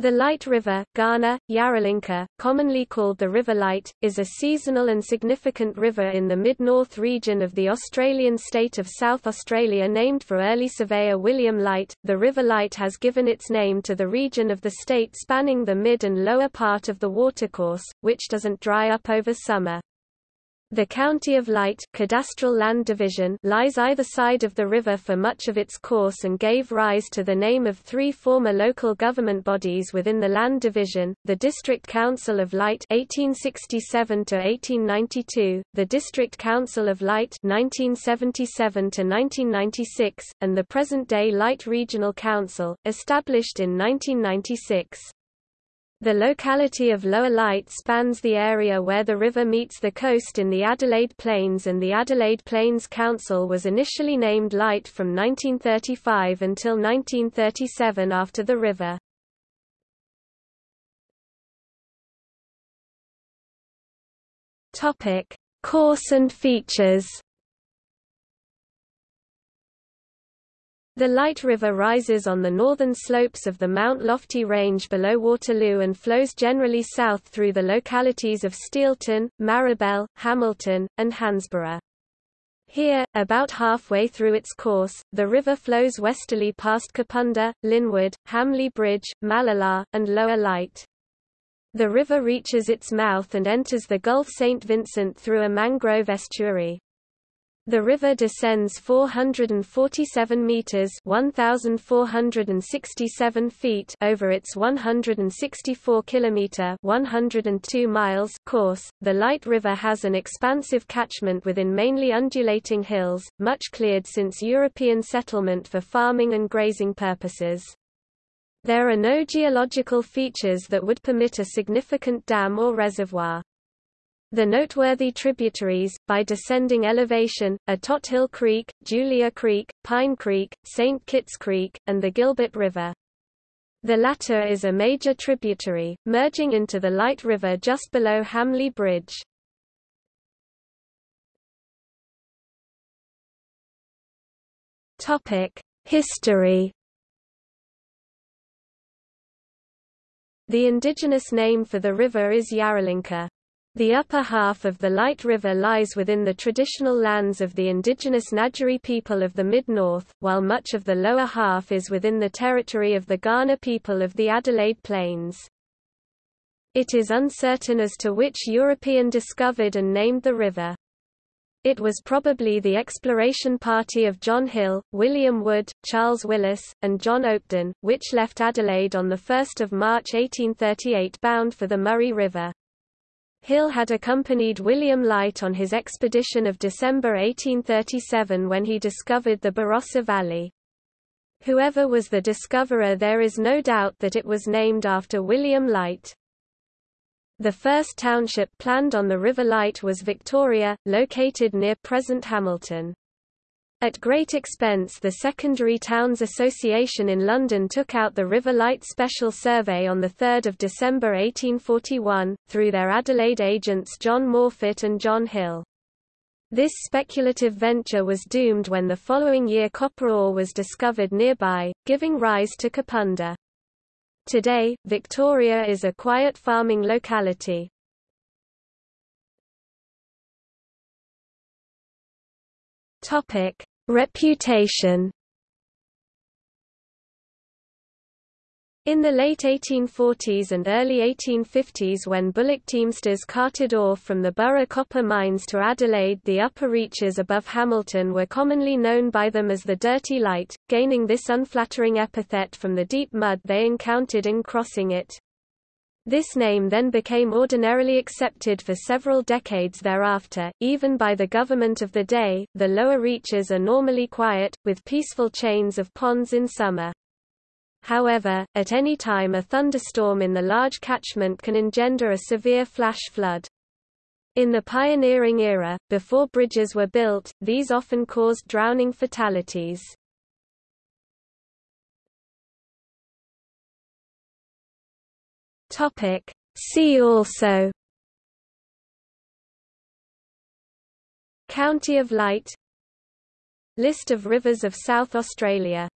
The Light River, Kaurna, Yarralinka, commonly called the River Light, is a seasonal and significant river in the mid-north region of the Australian state of South Australia named for early surveyor William Light. The River Light has given its name to the region of the state spanning the mid and lower part of the watercourse, which doesn't dry up over summer. The County of Light cadastral land division lies either side of the river for much of its course and gave rise to the name of three former local government bodies within the land division, the District Council of Light 1867–1892, the District Council of Light 1977–1996, and the present-day Light Regional Council, established in 1996. The locality of Lower Light spans the area where the river meets the coast in the Adelaide Plains and the Adelaide Plains Council was initially named Light from 1935 until 1937 after the river. Topic: Course and features The Light River rises on the northern slopes of the Mount Lofty Range below Waterloo and flows generally south through the localities of Steelton, Marrabel, Hamilton, and Hansborough. Here, about halfway through its course, the river flows westerly past Kapunda, Linwood, Hamley Bridge, Mallala, and Lower Light. The river reaches its mouth and enters the Gulf St. Vincent through a mangrove estuary. The river descends 447 meters (1467 feet) over its 164 kilometer (102 miles) course. The Light River has an expansive catchment within mainly undulating hills, much cleared since European settlement for farming and grazing purposes. There are no geological features that would permit a significant dam or reservoir. The noteworthy tributaries, by descending elevation, are Tothill Creek, Julia Creek, Pine Creek, St. Kitts Creek, and the Gilbert River. The latter is a major tributary, merging into the Light River just below Hamley Bridge. History The indigenous name for the river is Yarralinka. The upper half of the Light River lies within the traditional lands of the indigenous Ngadjuri people of the mid-north, while much of the lower half is within the territory of the Kaurna people of the Adelaide Plains. It is uncertain as to which European discovered and named the river. It was probably the exploration party of John Hill, William Wood, Charles Willis, and John Oakden, which left Adelaide on 1 March 1838 bound for the Murray River. Hill had accompanied William Light on his expedition of December 1837 when he discovered the Barossa Valley. Whoever was the discoverer there is no doubt that it was named after William Light. The first township planned on the River Light was Victoria, located near present Hamilton. At great expense the Secondary Towns Association in London took out the River Light Special Survey on 3 December 1841, through their Adelaide agents John Morphett and John Hill. This speculative venture was doomed when the following year copper ore was discovered nearby, giving rise to Kapunda. Today, Victoria is a quiet farming locality. Topic: Reputation In the late 1840s and early 1850s when bullock teamsters carted ore from the Burra copper mines to Adelaide the upper reaches above Hamilton were commonly known by them as the Dirty Light, gaining this unflattering epithet from the deep mud they encountered in crossing it. This name then became ordinarily accepted for several decades thereafter, even by the government of the day. The lower reaches are normally quiet, with peaceful chains of ponds in summer. However, at any time a thunderstorm in the large catchment can engender a severe flash flood. In the pioneering era, before bridges were built, these often caused drowning fatalities. Topic. See also. County of Light. List of rivers of South Australia